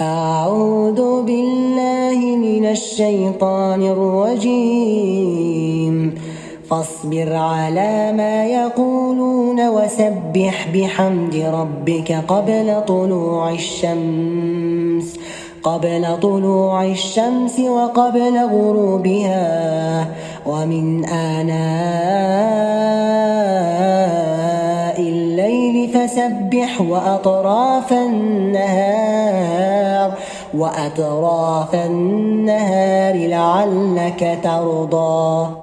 أعوذ بالله من الشيطان الرجيم. فاصبر على ما يقولون وسبح بحمد ربك قبل طلوع الشمس قبل طلوع الشمس وقبل غروبها. ومن آناء الليل فسبح وأطراف النهار. وأطراف النهار لعلك ترضى.